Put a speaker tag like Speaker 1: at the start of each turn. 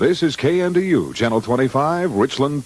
Speaker 1: This is KNDU, Channel 25, Richland.